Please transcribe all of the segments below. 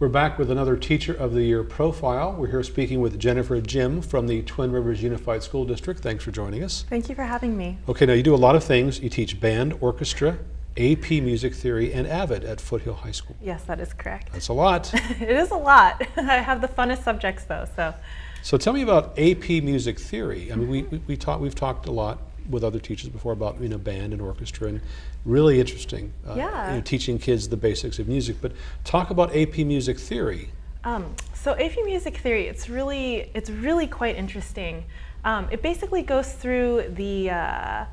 We're back with another Teacher of the Year profile. We're here speaking with Jennifer Jim from the Twin Rivers Unified School District. Thanks for joining us. Thank you for having me. Okay, now you do a lot of things. You teach band, orchestra, AP Music Theory, and AVID at Foothill High School. Yes, that is correct. That's a lot. it is a lot. I have the funnest subjects though, so. So tell me about AP Music Theory. I mean, we, we, we talk, we've talked a lot with other teachers before about you know band and orchestra and really interesting uh, Yeah. you know, teaching kids the basics of music but talk about AP music theory Um, so AP Music Theory, it's really, it's really quite interesting. Um, it basically goes through the, uh,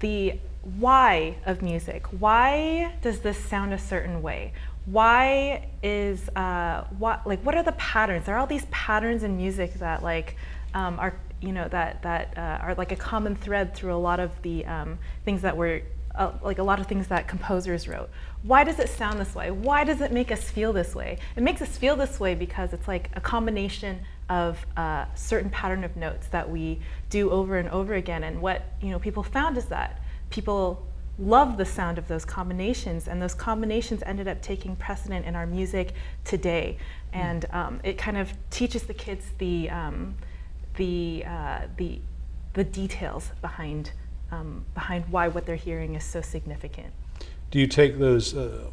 the why of music. Why does this sound a certain way? Why is, uh, what, like, what are the patterns? There are all these patterns in music that like, um, are, you know, that, that uh, are like a common thread through a lot of the um, things that were uh, like a lot of things that composers wrote. Why does it sound this way? Why does it make us feel this way? It makes us feel this way because it's like a combination of a certain pattern of notes that we do over and over again. And what you know people found is that people love the sound of those combinations, and those combinations ended up taking precedent in our music today. And um, it kind of teaches the kids the um, the uh, the the details behind um, behind why what they're hearing is so significant. do you take those uh,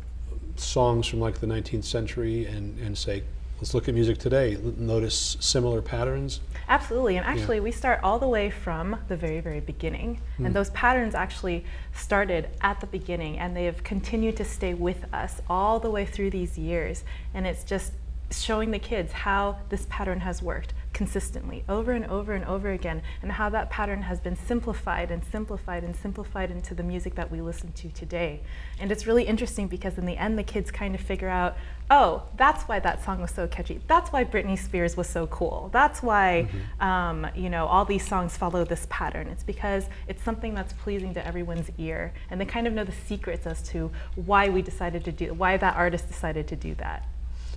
songs from like the 19th century and, and say let's look at music today notice similar patterns Absolutely, and actually, we start all the way from the very, very beginning, and those patterns actually started at the beginning, and they have continued to stay with us all the way through these years. And it's just showing the kids how this pattern has worked consistently over and over and over again, and how that pattern has been simplified and simplified and simplified into the music that we listen to today. And it's really interesting because in the end, the kids kind of figure out, oh, that's why that song was so catchy. That's why Britney Spears was so cool. That's why, um, you know, all these songs follow this pattern. It's because it's something that's pleasing to everyone's ear, and they kind of know the secrets as to why we decided to do, why that artist decided to do that.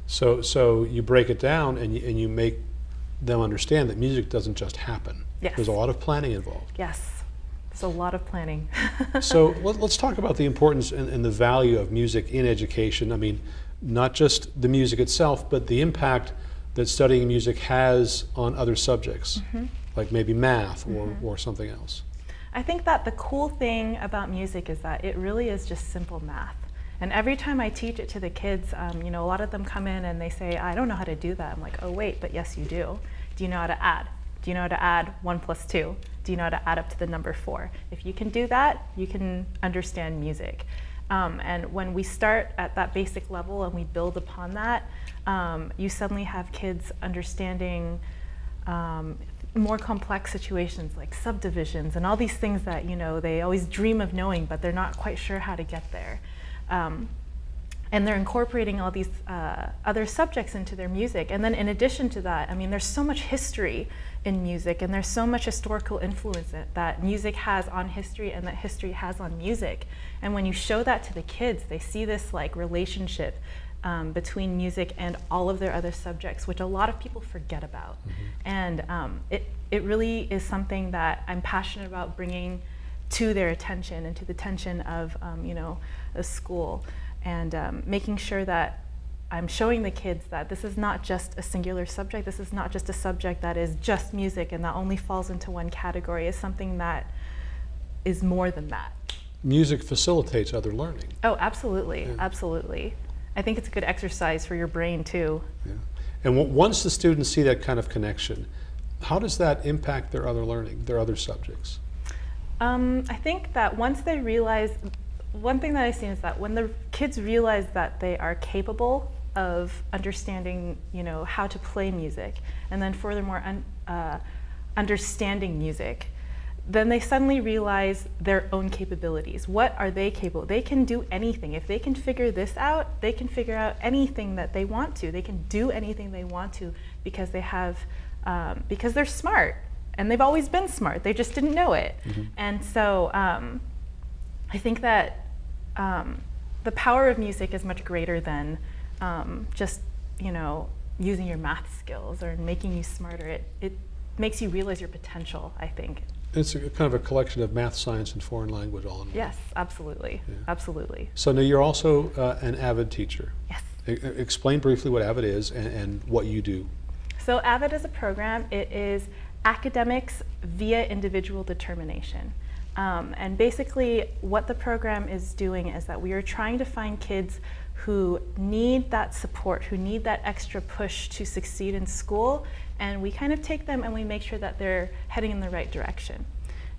so so you break it down and you, and you make them understand that music doesn't just happen Yes. there's a lot of planning involved Yes, there's a lot of planning. so let, us talk about the importance and, and the value of music in education. I mean, not just the music itself, but the impact that studying music has on other subjects, mm-hmm. like maybe math or, mm-hmm. or something else. I think that the cool thing about music is that it really is just simple math. And every time I teach it to the kids, um, you know, a lot of them come in and they say, I don't know how to do that. I'm like, oh, wait, but yes, you do. Do you know how to add? Do you know how to add one plus two? Do you know how to add up to the number four? If you can do that, you can understand music. Um, and when we start at that basic level and we build upon that, um, you suddenly have kids understanding um, more complex situations like subdivisions and all these things that you know they always dream of knowing, but they're not quite sure how to get there. Um, and they're incorporating all these uh, other subjects into their music. And then, in addition to that, I mean, there's so much history in music, and there's so much historical influence that- music has on history and that history has on music. And when you show that to the kids, they see this like relationship um, between music and all of their other subjects, which a lot of people forget about. And um, it, it really is something that I'm passionate about bringing to their attention and to the attention of um, you know a school and um, making sure that I'm showing the kids that this is not just a singular subject. This is not just a subject that is just music and that only falls into one category. is something that is more than that. Music facilitates other learning. Oh, absolutely, Yeah. absolutely. I think it's a good exercise for your brain too. Yeah. And once the students see that kind of connection, how does that impact their other learning, their other subjects? Um, I think that once they realize, one thing that I've seen is that when the kids realize that they are capable of understanding, you know, how to play music, and then furthermore, un, uh, understanding music, then they suddenly realize their own capabilities. What are they capable? They can do anything. If they can figure this out, they can figure out anything that they want to. They can do anything they want to because they have, um, because they're smart and they've always been smart. They just didn't know it. And so um, I think that um, the power of music is much greater than um, just you know using your math skills or making you smarter. It it makes you realize your potential. I think. It's a, kind of a collection of math, science, and foreign language all in one. Yes, absolutely, Yeah. absolutely. So now you're also uh, an AVID teacher. Yes. E- explain briefly what AVID is and, and what you do. So AVID is a program. It is academics via individual determination. Um, and basically, what the program is doing is that we are trying to find kids who need that support, who need that extra push to succeed in school, and we kind of take them and we make sure that they're heading in the right direction.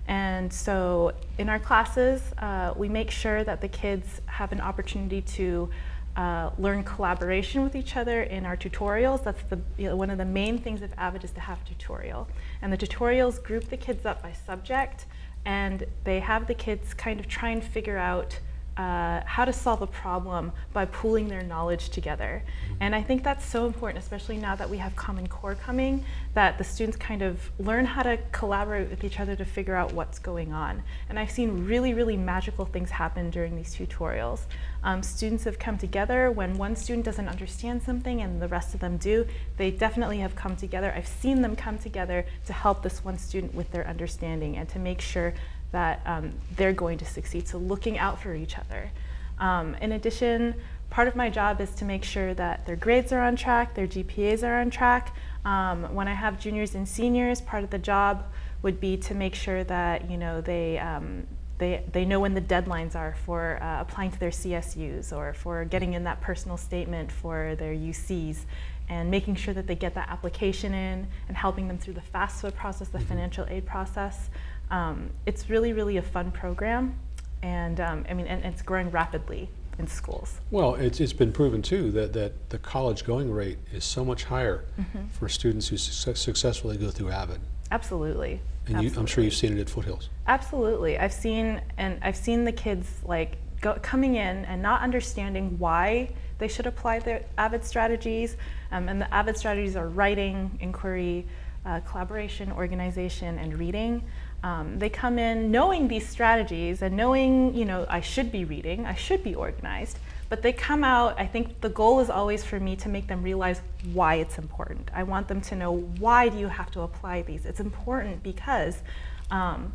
And so in our classes, uh, we make sure that the kids have an opportunity to uh, learn collaboration with each other in our tutorials. That's the, you know, one of the main things of AVID is to have a tutorial. And the tutorials group the kids up by subject and they have the kids kind of try and figure out uh, how to solve a problem by pooling their knowledge together. And I think that's so important, especially now that we have Common Core coming, that the students kind of learn how to collaborate with each other to figure out what's going on. And I've seen really, really magical things happen during these tutorials. Um, students have come together when one student doesn't understand something and the rest of them do. They definitely have come together. I've seen them come together to help this one student with their understanding and to make sure that um, they're going to succeed. So looking out for each other. Um, in addition, part of my job is to make sure that their grades are on track, their GPAs are on track. Um, when I have juniors and seniors, part of the job would be to make sure that you know they um, they, they know when the deadlines are for uh, applying to their CSUs or for getting in that personal statement for their UCs and making sure that they get that application in and helping them through the FAFSA process, the financial aid process. Um, it's really, really a fun program, and um, I mean, and, and it's growing rapidly in schools. Well, it's, it's been proven too that, that the college going rate is so much higher Mm-hmm. for students who success, successfully go through AVID. Absolutely. And you, I'm sure you've seen it at Foothills. Absolutely. I've seen and I've seen the kids like go, coming in and not understanding why they should apply their AVID strategies. Um, and the AVID strategies are writing, inquiry, uh, collaboration, organization, and reading. Um, they come in knowing these strategies and knowing, you know, I should be reading, I should be organized, but they come out, I think the goal is always for me to make them realize why it's important. I want them to know why do you have to apply these? It's important because um,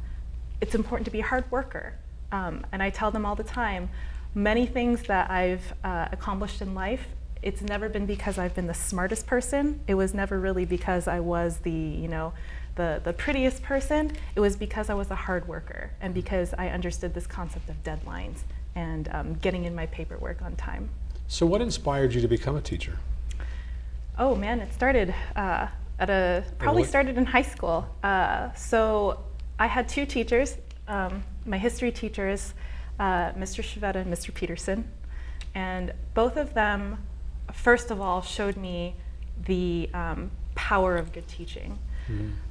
it's important to be a hard worker. Um, and I tell them all the time, many things that I've uh, accomplished in life, it's never been because I've been the smartest person. It was never really because I was the, you know, the, the prettiest person. It was because I was a hard worker and because I understood this concept of deadlines and um, getting in my paperwork on time. So, what inspired you to become a teacher? Oh man, it started uh, at a probably started in high school. Uh, so I had two teachers. Um, my history teachers, uh, Mr. Shavetta and Mr. Peterson, and both of them, first of all, showed me the um, power of good teaching.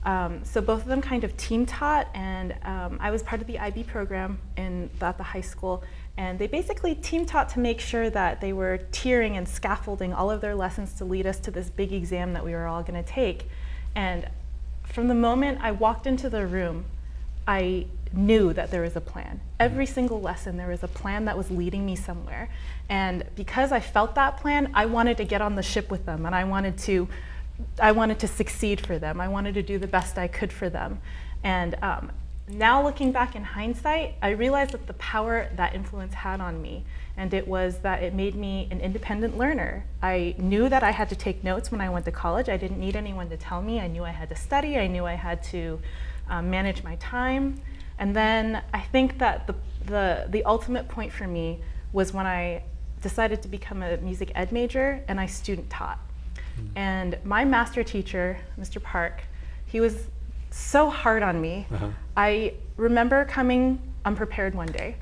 Um, so both of them kind of team taught, and um, I was part of the IB program in at the high school. And they basically team taught to make sure that they were tiering and scaffolding all of their lessons to lead us to this big exam that we were all going to take. And from the moment I walked into the room, I knew that there was a plan. Every single lesson, there was a plan that was leading me somewhere. And because I felt that plan, I wanted to get on the ship with them and I wanted to, I wanted to succeed for them. I wanted to do the best I could for them. And um, now looking back in hindsight, I realized that the power that influence had on me, and it was that it made me an independent learner. I knew that I had to take notes when I went to college. I didn't need anyone to tell me. I knew I had to study. I knew I had to um, manage my time. And then I think that the, the, the ultimate point for me was when I decided to become a music ed major and I student taught. And my master teacher, Mr. Park, he was so hard on me. Uh-huh. I remember coming unprepared one day,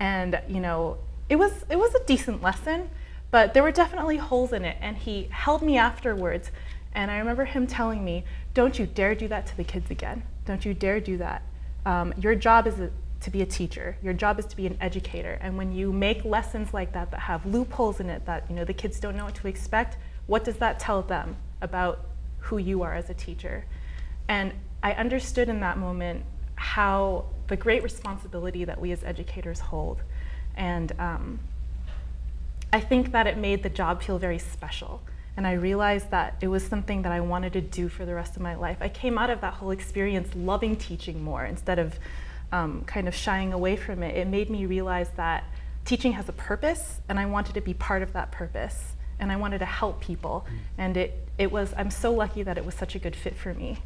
and you know, it was it was a decent lesson, but there were definitely holes in it. And he held me afterwards, and I remember him telling me, "Don't you dare do that to the kids again. Don't you dare do that. Um, your job is a, to be a teacher. Your job is to be an educator. And when you make lessons like that that have loopholes in it that you know the kids don't know what to expect, what does that tell them about who you are as a teacher?" And I understood in that moment how the great responsibility that we as educators hold. And um, I think that it made the job feel very special. And I realized that it was something that I wanted to do for the rest of my life. I came out of that whole experience loving teaching more instead of um, kind of shying away from it. It made me realize that teaching has a purpose, and I wanted to be part of that purpose. And I wanted to help people. And it, it was, I'm so lucky that it was such a good fit for me.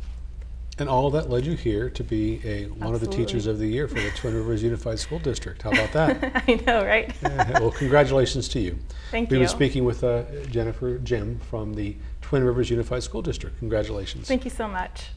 And all of that led you here to be a one of the teachers of the year for the Twin Rivers Unified School District. How about that? I know, right? Yeah, well, congratulations to you. Thank you. We've been speaking with uh, Jennifer Jim from the Twin Rivers Unified School District. Congratulations. Thank you so much.